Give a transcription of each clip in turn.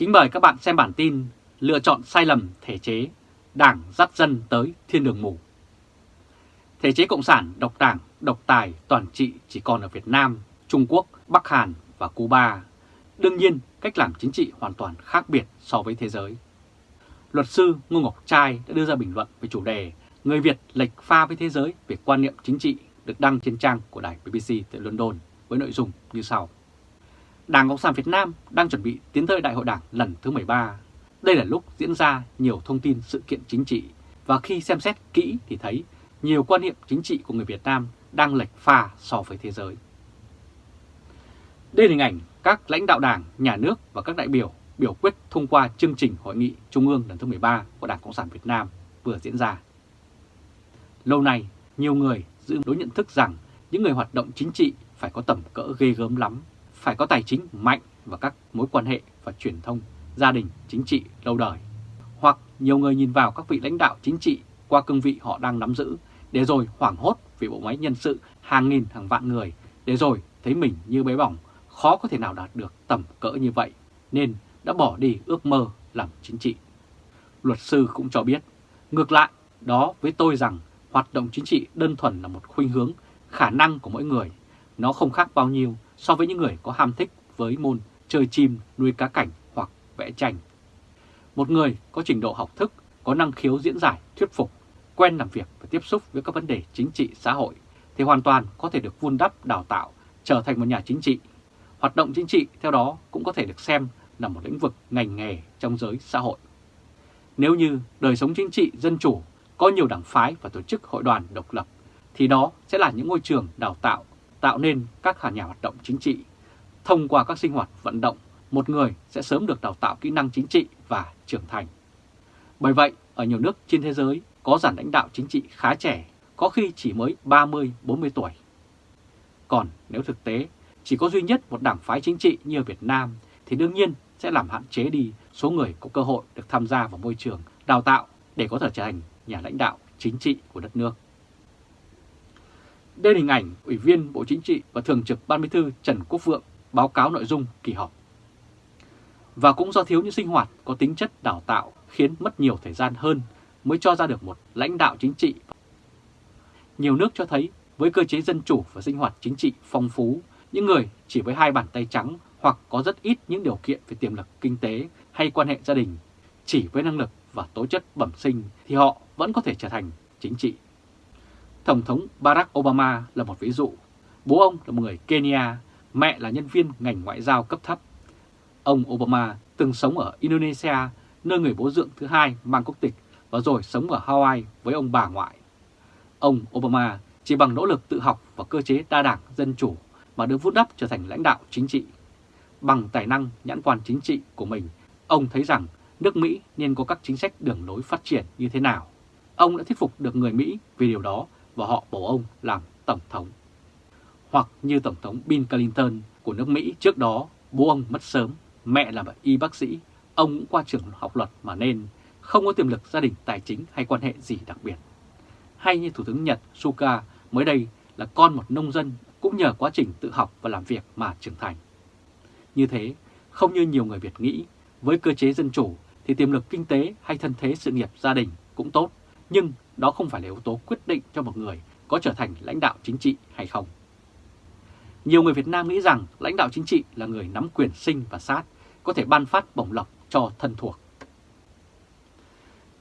Kính mời các bạn xem bản tin Lựa chọn sai lầm thể chế, đảng dắt dân tới thiên đường mù. Thể chế Cộng sản độc đảng, độc tài, toàn trị chỉ còn ở Việt Nam, Trung Quốc, Bắc Hàn và Cuba. Đương nhiên, cách làm chính trị hoàn toàn khác biệt so với thế giới. Luật sư Ngô Ngọc Trai đã đưa ra bình luận về chủ đề Người Việt lệch pha với thế giới về quan niệm chính trị được đăng trên trang của đài BBC tại London với nội dung như sau. Đảng Cộng sản Việt Nam đang chuẩn bị tiến tới Đại hội Đảng lần thứ 13. Đây là lúc diễn ra nhiều thông tin sự kiện chính trị và khi xem xét kỹ thì thấy nhiều quan niệm chính trị của người Việt Nam đang lệch pha so với thế giới. Đây là hình ảnh các lãnh đạo đảng, nhà nước và các đại biểu biểu quyết thông qua chương trình Hội nghị Trung ương lần thứ 13 của Đảng Cộng sản Việt Nam vừa diễn ra. Lâu nay, nhiều người giữ đối nhận thức rằng những người hoạt động chính trị phải có tầm cỡ ghê gớm lắm, phải có tài chính mạnh và các mối quan hệ và truyền thông, gia đình, chính trị lâu đời. Hoặc nhiều người nhìn vào các vị lãnh đạo chính trị qua cương vị họ đang nắm giữ, để rồi hoảng hốt vì bộ máy nhân sự hàng nghìn hàng vạn người, để rồi thấy mình như bé bỏng, khó có thể nào đạt được tầm cỡ như vậy, nên đã bỏ đi ước mơ làm chính trị. Luật sư cũng cho biết, ngược lại, đó với tôi rằng hoạt động chính trị đơn thuần là một khuynh hướng, khả năng của mỗi người. Nó không khác bao nhiêu so với những người có ham thích với môn chơi chim, nuôi cá cảnh hoặc vẽ tranh. Một người có trình độ học thức, có năng khiếu diễn giải, thuyết phục, quen làm việc và tiếp xúc với các vấn đề chính trị xã hội thì hoàn toàn có thể được vun đắp, đào tạo, trở thành một nhà chính trị. Hoạt động chính trị theo đó cũng có thể được xem là một lĩnh vực ngành nghề trong giới xã hội. Nếu như đời sống chính trị dân chủ có nhiều đảng phái và tổ chức hội đoàn độc lập, thì đó sẽ là những ngôi trường đào tạo, tạo nên các nhà hoạt động chính trị. Thông qua các sinh hoạt vận động, một người sẽ sớm được đào tạo kỹ năng chính trị và trưởng thành. Bởi vậy, ở nhiều nước trên thế giới có giản lãnh đạo chính trị khá trẻ, có khi chỉ mới 30-40 tuổi. Còn nếu thực tế chỉ có duy nhất một đảng phái chính trị như ở Việt Nam thì đương nhiên sẽ làm hạn chế đi số người có cơ hội được tham gia vào môi trường đào tạo để có thể trở thành nhà lãnh đạo chính trị của đất nước. Đây là hình ảnh Ủy viên Bộ Chính trị và Thường trực Ban Bí thư Trần Quốc Vượng báo cáo nội dung kỳ họp. Và cũng do thiếu những sinh hoạt có tính chất đào tạo khiến mất nhiều thời gian hơn mới cho ra được một lãnh đạo chính trị. Nhiều nước cho thấy với cơ chế dân chủ và sinh hoạt chính trị phong phú, những người chỉ với hai bàn tay trắng hoặc có rất ít những điều kiện về tiềm lực kinh tế hay quan hệ gia đình, chỉ với năng lực và tố chất bẩm sinh thì họ vẫn có thể trở thành chính trị. Tổng thống Barack Obama là một ví dụ. Bố ông là một người Kenya, mẹ là nhân viên ngành ngoại giao cấp thấp. Ông Obama từng sống ở Indonesia, nơi người bố dưỡng thứ hai mang quốc tịch và rồi sống ở Hawaii với ông bà ngoại. Ông Obama chỉ bằng nỗ lực tự học và cơ chế đa đảng dân chủ mà được vút đắp trở thành lãnh đạo chính trị. Bằng tài năng nhãn quan chính trị của mình, ông thấy rằng nước Mỹ nên có các chính sách đường lối phát triển như thế nào. Ông đã thuyết phục được người Mỹ vì điều đó và họ bầu ông làm Tổng thống. Hoặc như Tổng thống Bill Clinton của nước Mỹ trước đó, bố ông mất sớm, mẹ là bà y bác sĩ, ông cũng qua trường học luật mà nên không có tiềm lực gia đình tài chính hay quan hệ gì đặc biệt. Hay như Thủ tướng Nhật Suga mới đây là con một nông dân cũng nhờ quá trình tự học và làm việc mà trưởng thành. Như thế, không như nhiều người Việt nghĩ, với cơ chế dân chủ thì tiềm lực kinh tế hay thân thế sự nghiệp gia đình cũng tốt, nhưng đó không phải là yếu tố quyết định cho một người có trở thành lãnh đạo chính trị hay không. Nhiều người Việt Nam nghĩ rằng lãnh đạo chính trị là người nắm quyền sinh và sát, có thể ban phát bổng lộc cho thân thuộc.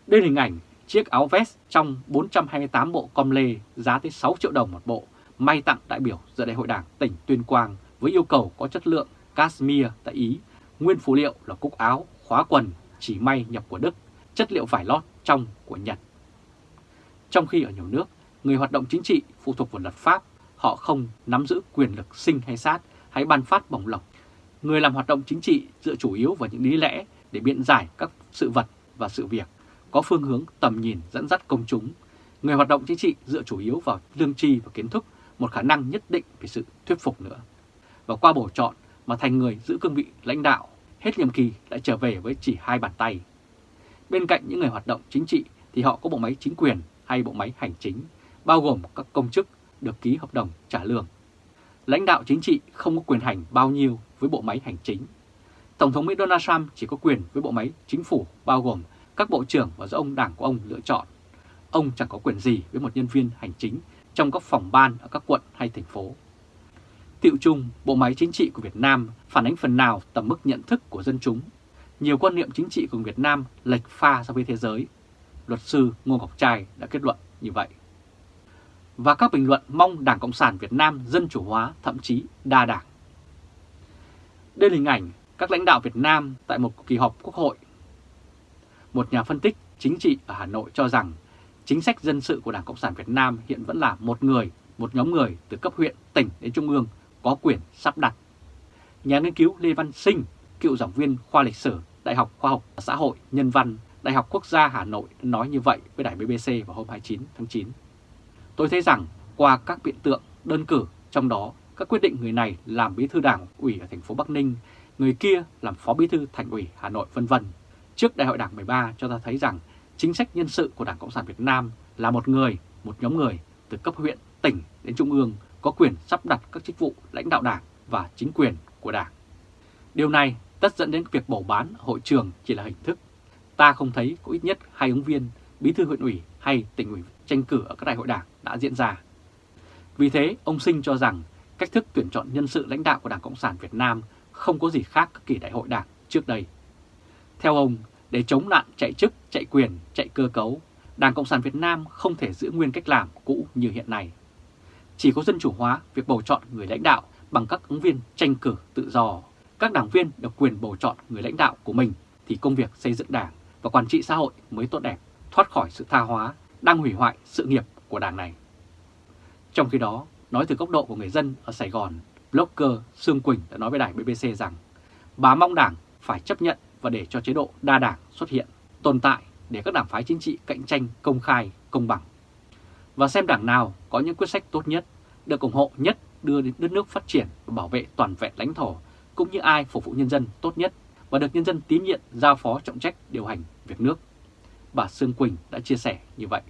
Đây là hình ảnh chiếc áo vest trong 428 bộ com lê giá tới 6 triệu đồng một bộ, may tặng đại biểu dự đại hội đảng tỉnh Tuyên Quang với yêu cầu có chất lượng cashmere tại Ý, nguyên phụ liệu là cúc áo, khóa quần, chỉ may nhập của Đức, chất liệu vải lót trong của Nhật. Trong khi ở nhiều nước, người hoạt động chính trị phụ thuộc vào luật pháp, họ không nắm giữ quyền lực sinh hay sát hay ban phát bổng lộc. Người làm hoạt động chính trị dựa chủ yếu vào những lý lẽ để biện giải các sự vật và sự việc, có phương hướng tầm nhìn dẫn dắt công chúng. Người hoạt động chính trị dựa chủ yếu vào lương tri và kiến thức, một khả năng nhất định về sự thuyết phục nữa. Và qua bổ chọn mà thành người giữ cương vị lãnh đạo, hết nhiệm kỳ lại trở về với chỉ hai bàn tay. Bên cạnh những người hoạt động chính trị thì họ có bộ máy chính quyền hay bộ máy hành chính, bao gồm các công chức được ký hợp đồng trả lương. Lãnh đạo chính trị không có quyền hành bao nhiêu với bộ máy hành chính. Tổng thống Mỹ Donald Trump chỉ có quyền với bộ máy chính phủ bao gồm các bộ trưởng và do ông đảng của ông lựa chọn. Ông chẳng có quyền gì với một nhân viên hành chính trong các phòng ban ở các quận hay thành phố. Tiệu chung, bộ máy chính trị của Việt Nam phản ánh phần nào tầm mức nhận thức của dân chúng. Nhiều quan niệm chính trị của Việt Nam lệch pha so với thế giới. Luật sư Ngô Ngọc Trai đã kết luận như vậy. Và các bình luận mong Đảng Cộng sản Việt Nam dân chủ hóa, thậm chí đa đảng. Đây là hình ảnh các lãnh đạo Việt Nam tại một kỳ họp quốc hội. Một nhà phân tích chính trị ở Hà Nội cho rằng chính sách dân sự của Đảng Cộng sản Việt Nam hiện vẫn là một người, một nhóm người từ cấp huyện, tỉnh đến trung ương có quyền sắp đặt. Nhà nghiên cứu Lê Văn Sinh, cựu giảng viên khoa lịch sử Đại học Khoa học Xã hội Nhân văn Đại học Quốc gia Hà Nội nói như vậy với đài BBC vào hôm 29 tháng 9. Tôi thấy rằng qua các biện tượng đơn cử trong đó các quyết định người này làm bí thư đảng ủy ở thành phố Bắc Ninh, người kia làm phó bí thư thành ủy Hà Nội vân vân. Trước đại hội đảng 13 cho ta thấy rằng chính sách nhân sự của Đảng Cộng sản Việt Nam là một người, một nhóm người từ cấp huyện, tỉnh đến trung ương có quyền sắp đặt các chức vụ lãnh đạo đảng và chính quyền của đảng. Điều này tất dẫn đến việc bầu bán hội trường chỉ là hình thức. Ta không thấy có ít nhất hai ứng viên, bí thư huyện ủy hay tỉnh ủy tranh cử ở các đại hội đảng đã diễn ra. Vì thế, ông Sinh cho rằng cách thức tuyển chọn nhân sự lãnh đạo của Đảng Cộng sản Việt Nam không có gì khác các kỳ đại hội đảng trước đây. Theo ông, để chống nạn chạy chức, chạy quyền, chạy cơ cấu, Đảng Cộng sản Việt Nam không thể giữ nguyên cách làm cũ như hiện nay. Chỉ có dân chủ hóa việc bầu chọn người lãnh đạo bằng các ứng viên tranh cử tự do. Các đảng viên được quyền bầu chọn người lãnh đạo của mình thì công việc xây dựng đảng và quản trị xã hội mới tốt đẹp, thoát khỏi sự tha hóa, đang hủy hoại sự nghiệp của đảng này. Trong khi đó, nói từ góc độ của người dân ở Sài Gòn, blogger Sương Quỳnh đã nói với đài BBC rằng bà mong đảng phải chấp nhận và để cho chế độ đa đảng xuất hiện, tồn tại để các đảng phái chính trị cạnh tranh công khai, công bằng. Và xem đảng nào có những quyết sách tốt nhất, được ủng hộ nhất đưa đến đất nước phát triển và bảo vệ toàn vẹn lãnh thổ, cũng như ai phục vụ nhân dân tốt nhất và được nhân dân tín nhiệm giao phó trọng trách điều hành việc nước. Bà Sương Quỳnh đã chia sẻ như vậy.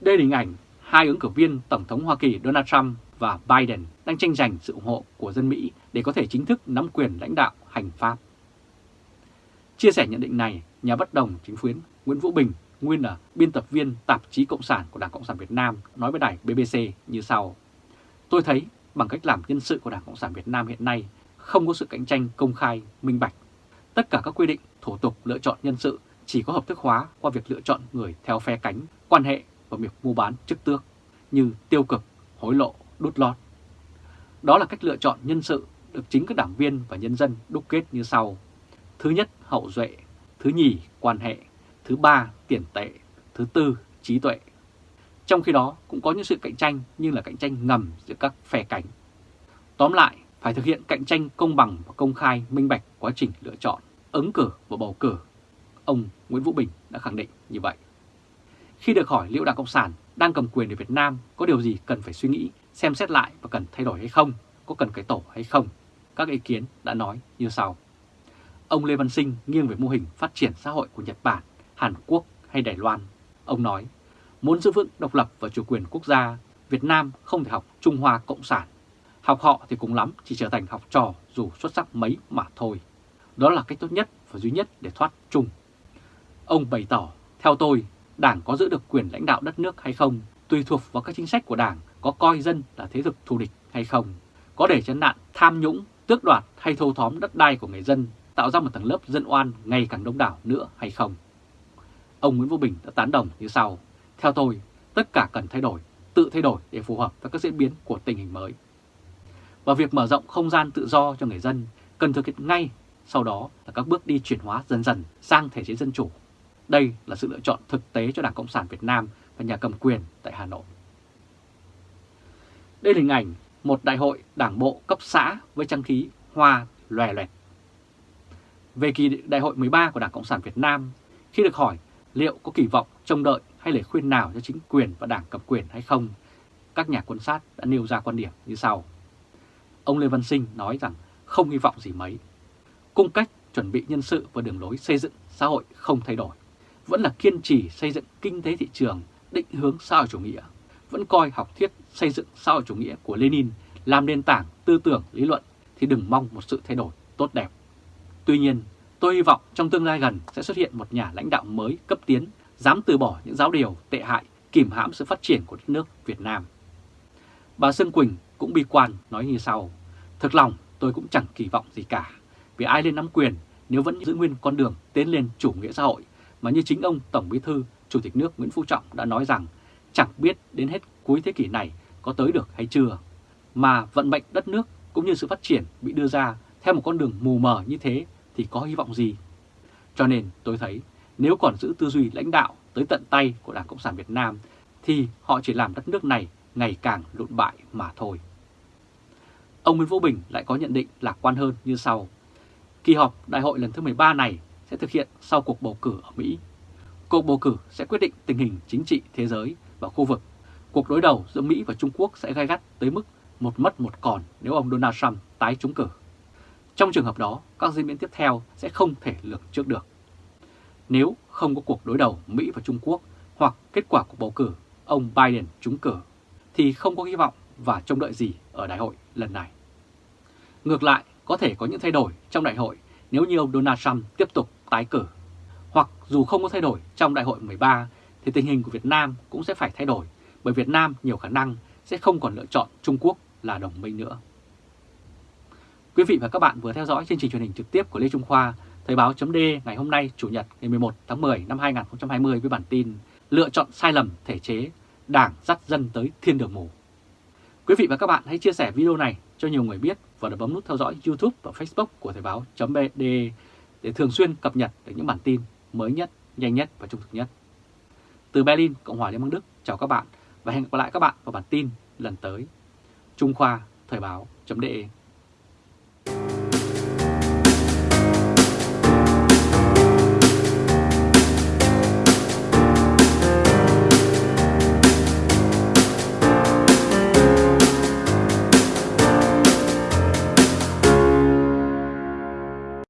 Đây là hình ảnh hai ứng cử viên Tổng thống Hoa Kỳ Donald Trump và Biden đang tranh giành sự ủng hộ của dân Mỹ để có thể chính thức nắm quyền lãnh đạo hành pháp. Chia sẻ nhận định này, nhà bất đồng chính phiến Nguyễn Vũ Bình, nguyên là biên tập viên tạp chí Cộng sản của Đảng Cộng sản Việt Nam, nói với đài BBC như sau. Tôi thấy bằng cách làm nhân sự của Đảng Cộng sản Việt Nam hiện nay không có sự cạnh tranh công khai, minh bạch. Tất cả các quy định, thủ tục lựa chọn nhân sự chỉ có hợp thức hóa qua việc lựa chọn người theo phe cánh, quan hệ và việc mua bán chức tước như tiêu cực, hối lộ, đút lót. Đó là cách lựa chọn nhân sự được chính các đảng viên và nhân dân đúc kết như sau. Thứ nhất, hậu duệ. Thứ nhì, quan hệ. Thứ ba, tiền tệ. Thứ tư, trí tuệ. Trong khi đó cũng có những sự cạnh tranh nhưng là cạnh tranh ngầm giữa các phe cánh. Tóm lại, phải thực hiện cạnh tranh công bằng và công khai minh bạch quá trình lựa chọn, ứng cử và bầu cử. Ông Nguyễn Vũ Bình đã khẳng định như vậy. Khi được hỏi liệu Đảng Cộng sản đang cầm quyền ở Việt Nam có điều gì cần phải suy nghĩ, xem xét lại và cần thay đổi hay không, có cần cải tổ hay không, các ý kiến đã nói như sau. Ông Lê Văn Sinh nghiêng về mô hình phát triển xã hội của Nhật Bản, Hàn Quốc hay Đài Loan. Ông nói, muốn giữ vững độc lập và chủ quyền quốc gia, Việt Nam không thể học Trung Hoa Cộng sản. Học họ thì cũng lắm chỉ trở thành học trò dù xuất sắc mấy mà thôi. Đó là cách tốt nhất và duy nhất để thoát chung. Ông bày tỏ, theo tôi, Đảng có giữ được quyền lãnh đạo đất nước hay không tùy thuộc vào các chính sách của Đảng có coi dân là thế lực thù địch hay không, có để chấn nạn tham nhũng, tước đoạt hay thâu tóm đất đai của người dân, tạo ra một tầng lớp dân oan ngày càng đông đảo nữa hay không. Ông Nguyễn Vũ Bình đã tán đồng như sau, theo tôi, tất cả cần thay đổi, tự thay đổi để phù hợp với các diễn biến của tình hình mới. Và việc mở rộng không gian tự do cho người dân cần thực hiện ngay, sau đó là các bước đi chuyển hóa dần dần sang thể chế dân chủ đây là sự lựa chọn thực tế cho Đảng Cộng sản Việt Nam và nhà cầm quyền tại Hà Nội. Đây là hình ảnh một đại hội đảng bộ cấp xã với trang khí hoa lòe loẹt. Về kỳ đại hội 13 của Đảng Cộng sản Việt Nam, khi được hỏi liệu có kỳ vọng trông đợi hay lời khuyên nào cho chính quyền và đảng cầm quyền hay không, các nhà quan sát đã nêu ra quan điểm như sau. Ông Lê Văn Sinh nói rằng không hy vọng gì mấy. Cung cách chuẩn bị nhân sự và đường lối xây dựng xã hội không thay đổi vẫn là kiên trì xây dựng kinh tế thị trường, định hướng xã hội chủ nghĩa, vẫn coi học thuyết xây dựng xã hội chủ nghĩa của Lenin làm nền tảng tư tưởng lý luận thì đừng mong một sự thay đổi tốt đẹp. Tuy nhiên, tôi hy vọng trong tương lai gần sẽ xuất hiện một nhà lãnh đạo mới cấp tiến, dám từ bỏ những giáo điều tệ hại, kìm hãm sự phát triển của đất nước Việt Nam. Bà Sơn Quỳnh cũng bi quan nói như sau, thực lòng tôi cũng chẳng kỳ vọng gì cả, vì ai lên nắm quyền nếu vẫn giữ nguyên con đường tiến lên chủ nghĩa xã hội mà như chính ông Tổng Bí Thư, Chủ tịch nước Nguyễn Phú Trọng đã nói rằng chẳng biết đến hết cuối thế kỷ này có tới được hay chưa, mà vận mệnh đất nước cũng như sự phát triển bị đưa ra theo một con đường mù mờ như thế thì có hy vọng gì? Cho nên tôi thấy nếu còn giữ tư duy lãnh đạo tới tận tay của Đảng Cộng sản Việt Nam thì họ chỉ làm đất nước này ngày càng lụn bại mà thôi. Ông Nguyễn Vũ Bình lại có nhận định lạc quan hơn như sau. Kỳ họp đại hội lần thứ 13 này sẽ thực hiện sau cuộc bầu cử ở Mỹ. Cuộc bầu cử sẽ quyết định tình hình chính trị thế giới và khu vực. Cuộc đối đầu giữa Mỹ và Trung Quốc sẽ gai gắt tới mức một mất một còn nếu ông Donald Trump tái trúng cử. Trong trường hợp đó, các diễn biến tiếp theo sẽ không thể lường trước được. Nếu không có cuộc đối đầu Mỹ và Trung Quốc hoặc kết quả của bầu cử ông Biden trúng cử, thì không có hy vọng và trông đợi gì ở đại hội lần này. Ngược lại, có thể có những thay đổi trong đại hội nếu như ông Donald Trump tiếp tục tái cử. Hoặc dù không có thay đổi trong đại hội 13 thì tình hình của Việt Nam cũng sẽ phải thay đổi bởi Việt Nam nhiều khả năng sẽ không còn lựa chọn Trung Quốc là đồng minh nữa. Quý vị và các bạn vừa theo dõi chương trình truyền hình trực tiếp của Lê Trung Khoa, Thời báo chấm ngày hôm nay Chủ nhật ngày 11 tháng 10 năm 2020 với bản tin Lựa chọn sai lầm thể chế, Đảng dắt dân tới thiên đường mù. Quý vị và các bạn hãy chia sẻ video này cho nhiều người biết và bấm nút theo dõi YouTube và Facebook của Thời báo.de để thường xuyên cập nhật được những bản tin mới nhất, nhanh nhất và trung thực nhất. Từ Berlin, Cộng hòa Liên bang Đức, chào các bạn và hẹn gặp lại các bạn vào bản tin lần tới. Trung Khoa Thời báo.de